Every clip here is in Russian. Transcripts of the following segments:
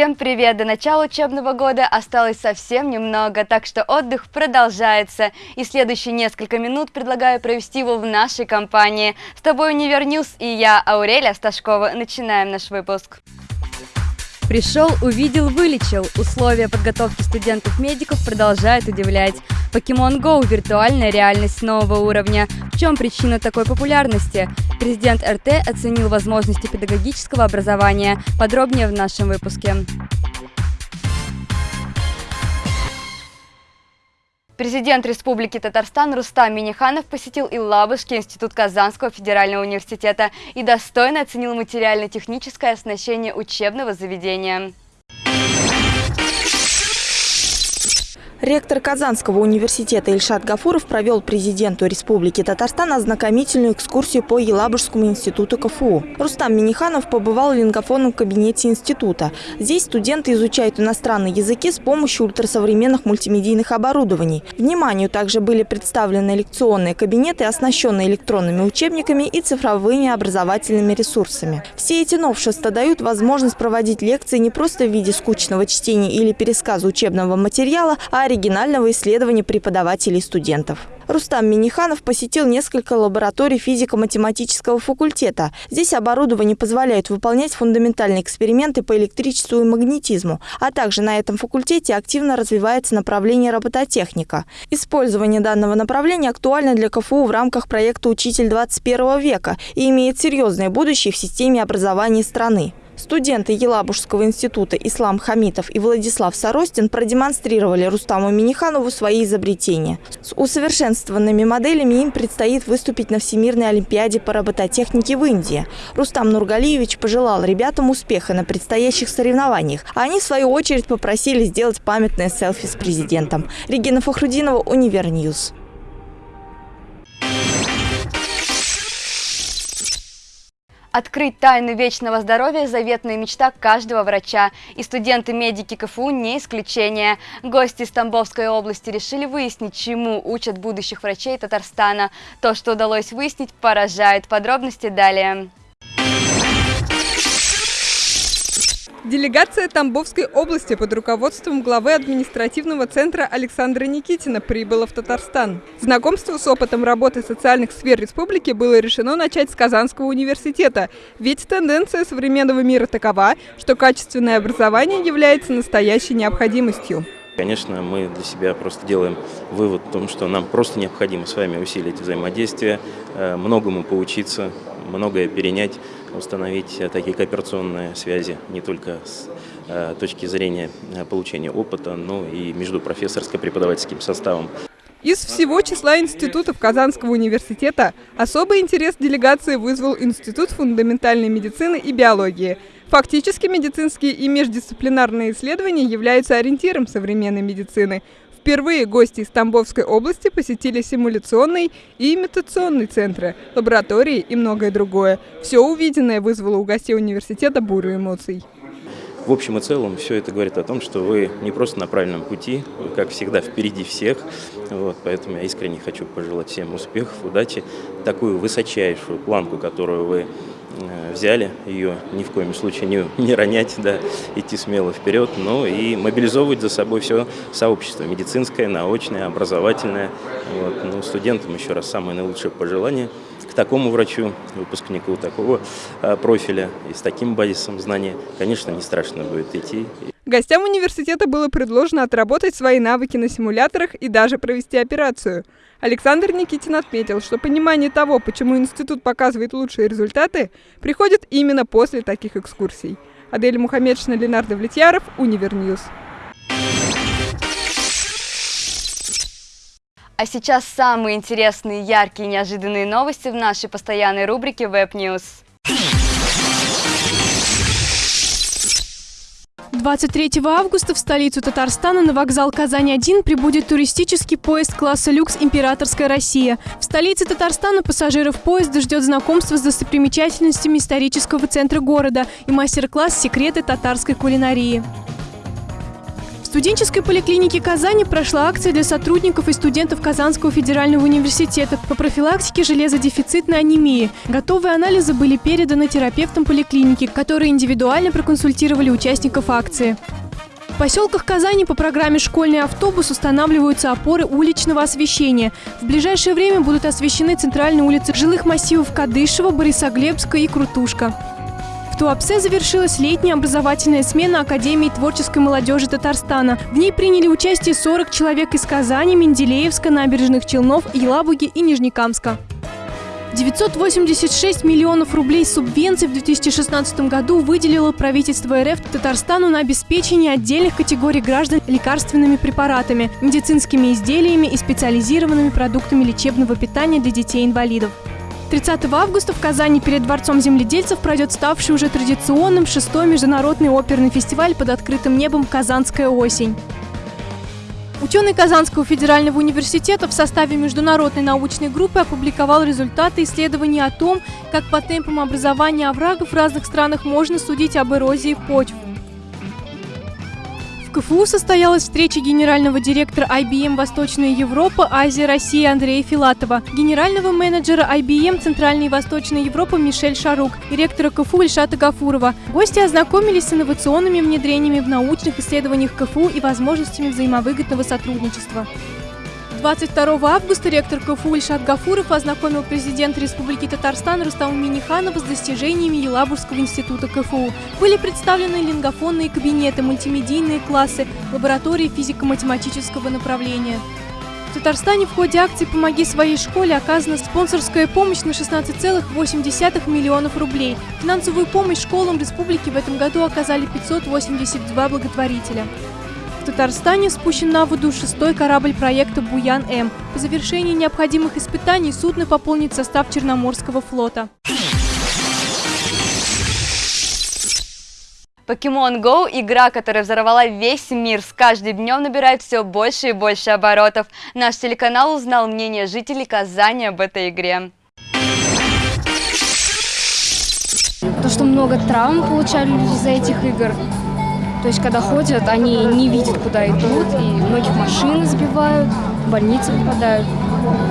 Всем привет! До начала учебного года осталось совсем немного, так что отдых продолжается. И следующие несколько минут предлагаю провести его в нашей компании. С тобой Универ и я, Аурелия Сташкова. Начинаем наш выпуск. Пришел, увидел, вылечил. Условия подготовки студентов-медиков продолжают удивлять. Pokemon Go – виртуальная реальность нового уровня. В чем причина такой популярности? Президент РТ оценил возможности педагогического образования. Подробнее в нашем выпуске. Президент Республики Татарстан Рустам Миниханов посетил Иллабышский институт Казанского федерального университета и достойно оценил материально-техническое оснащение учебного заведения. Ректор Казанского университета Ильшат Гафуров провел президенту Республики Татарстан ознакомительную экскурсию по Елабужскому институту КФУ. Рустам Миниханов побывал в лингофонном кабинете института. Здесь студенты изучают иностранные языки с помощью ультрасовременных мультимедийных оборудований. Вниманию также были представлены лекционные кабинеты, оснащенные электронными учебниками и цифровыми образовательными ресурсами. Все эти новшества дают возможность проводить лекции не просто в виде скучного чтения или пересказа учебного материала, а оригинального исследования преподавателей и студентов. Рустам Миниханов посетил несколько лабораторий физико-математического факультета. Здесь оборудование позволяет выполнять фундаментальные эксперименты по электричеству и магнетизму, а также на этом факультете активно развивается направление робототехника. Использование данного направления актуально для КФУ в рамках проекта «Учитель 21 века» и имеет серьезное будущее в системе образования страны. Студенты Елабужского института Ислам Хамитов и Владислав Соростин продемонстрировали Рустаму Миниханову свои изобретения. С усовершенствованными моделями им предстоит выступить на Всемирной Олимпиаде по робототехнике в Индии. Рустам Нургалиевич пожелал ребятам успеха на предстоящих соревнованиях, а они, в свою очередь, попросили сделать памятное селфи с президентом. Регина Фахрудинова, Univer News. Открыть тайну вечного здоровья – заветная мечта каждого врача. И студенты-медики КФУ не исключение. Гости из Тамбовской области решили выяснить, чему учат будущих врачей Татарстана. То, что удалось выяснить, поражает. Подробности далее. Делегация Тамбовской области под руководством главы административного центра Александра Никитина прибыла в Татарстан. Знакомство с опытом работы социальных сфер республики было решено начать с Казанского университета, ведь тенденция современного мира такова, что качественное образование является настоящей необходимостью. Конечно, мы для себя просто делаем вывод о том, что нам просто необходимо с вами усилить взаимодействие, э, многому поучиться, многое перенять, установить э, такие кооперационные связи не только с э, точки зрения э, получения опыта, но и между профессорско-преподавательским составом. Из всего числа институтов Казанского университета особый интерес делегации вызвал Институт фундаментальной медицины и биологии. Фактически медицинские и междисциплинарные исследования являются ориентиром современной медицины. Впервые гости из Тамбовской области посетили симуляционный и имитационный центры, лаборатории и многое другое. Все увиденное вызвало у гостей университета бурю эмоций. В общем и целом, все это говорит о том, что вы не просто на правильном пути, вы, как всегда, впереди всех. Вот, поэтому я искренне хочу пожелать всем успехов, удачи, такую высочайшую планку, которую вы взяли ее ни в коем случае не, не ронять, да, идти смело вперед, ну и мобилизовывать за собой все сообщество, медицинское, научное, образовательное. Вот. Ну, студентам еще раз самое наилучшее пожелание к такому врачу, выпускнику такого а, профиля и с таким базисом знания, конечно, не страшно будет идти. Гостям университета было предложено отработать свои навыки на симуляторах и даже провести операцию. Александр Никитин отметил, что понимание того, почему институт показывает лучшие результаты, приходит именно после таких экскурсий. Адель Мухаммедшина, Ленар Давлетьяров, Univer News. А сейчас самые интересные, яркие и неожиданные новости в нашей постоянной рубрике Web News. 23 августа в столицу Татарстана на вокзал Казань-1 прибудет туристический поезд класса «Люкс Императорская Россия». В столице Татарстана пассажиров поезда ждет знакомство с достопримечательностями исторического центра города и мастер-класс «Секреты татарской кулинарии». Студенческой поликлинике Казани прошла акция для сотрудников и студентов Казанского федерального университета по профилактике железодефицитной анемии. Готовые анализы были переданы терапевтам поликлиники, которые индивидуально проконсультировали участников акции. В поселках Казани по программе «Школьный автобус» устанавливаются опоры уличного освещения. В ближайшее время будут освещены центральные улицы жилых массивов Кадышева, Борисоглебска и Крутушка. Туапсе завершилась летняя образовательная смена Академии творческой молодежи Татарстана. В ней приняли участие 40 человек из Казани, Менделеевска, Набережных Челнов, Елабуги и Нижнекамска. 986 миллионов рублей субвенций в 2016 году выделило правительство РФ Татарстану на обеспечение отдельных категорий граждан лекарственными препаратами, медицинскими изделиями и специализированными продуктами лечебного питания для детей-инвалидов. 30 августа в Казани перед Дворцом земледельцев пройдет ставший уже традиционным шестой международный оперный фестиваль под открытым небом «Казанская осень». Ученый Казанского федерального университета в составе международной научной группы опубликовал результаты исследований о том, как по темпам образования оврагов в разных странах можно судить об эрозии почв. КФУ состоялась встреча генерального директора IBM «Восточная Европа», Азия, Россия Андрея Филатова, генерального менеджера IBM «Центральная и Восточная Европа» Мишель Шарук и ректора КФУ Ильшата Гафурова. Гости ознакомились с инновационными внедрениями в научных исследованиях КФУ и возможностями взаимовыгодного сотрудничества. 22 августа ректор КФУ Ильшат Гафуров ознакомил президента Республики Татарстан Рустама Миниханова с достижениями Елабужского института КФУ. Были представлены лингофонные кабинеты, мультимедийные классы, лаборатории физико-математического направления. В Татарстане в ходе акции «Помоги своей школе» оказана спонсорская помощь на 16,8 миллионов рублей. Финансовую помощь школам республики в этом году оказали 582 благотворителя. В Татарстане спущен на воду шестой корабль проекта «Буян-М». По завершении необходимых испытаний судно пополнит состав Черноморского флота. Pokemon Go – игра, которая взорвала весь мир, с каждым днем набирает все больше и больше оборотов. Наш телеканал узнал мнение жителей Казани об этой игре. То, что много травм получали люди из-за этих игр. То есть, когда ходят, они не видят, куда идут, и многих машин сбивают, в больницы попадают.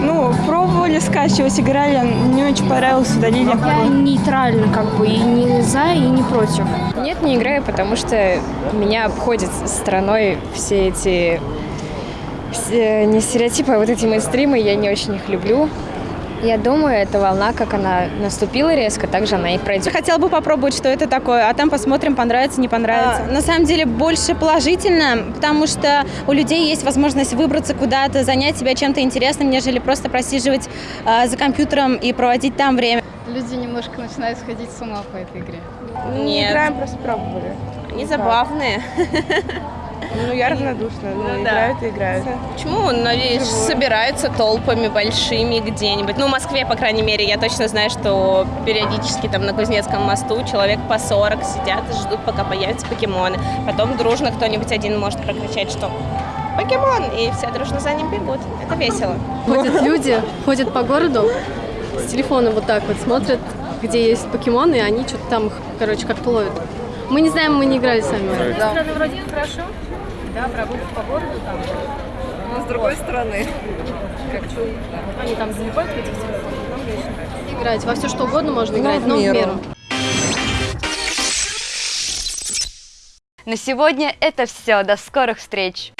Ну, пробовали скачивать, играли, не очень понравилось, удалили. Я нейтрально как бы, и не за, и не против. Нет, не играю, потому что меня обходят стороной все эти не стереотипы, а вот эти мейнстримы, я не очень их люблю. Я думаю, эта волна, как она наступила резко, так же она и пройдет. Хотела бы попробовать, что это такое, а там посмотрим, понравится, не понравится. А, на самом деле больше положительно, потому что у людей есть возможность выбраться куда-то, занять себя чем-то интересным, нежели просто просиживать а, за компьютером и проводить там время. Люди немножко начинают сходить с ума по этой игре. Нет. Играем, просто пробовали. Они забавные. Ну, я равнодушна, ну, ну играют и играют. Почему? Надеюсь, собираются толпами большими где-нибудь. Ну, в Москве, по крайней мере, я точно знаю, что периодически там на Кузнецком мосту человек по 40 сидят и ждут, пока появятся покемоны. Потом дружно кто-нибудь один может прокричать, что покемон, и все дружно за ним бегут. Это весело. Ходят люди, ходят по городу, с телефона вот так вот смотрят, где есть покемоны, и они что-то там, короче, как-то ловят. Мы не знаем, мы не играли сами. Да. Вроде хорошо. Да, прогулка по городу там. Но с другой стороны. Как что? Они там залипают в этих телефонах, нам. Играть. Во все что угодно можно но играть, в но в меру. На сегодня это все. До скорых встреч!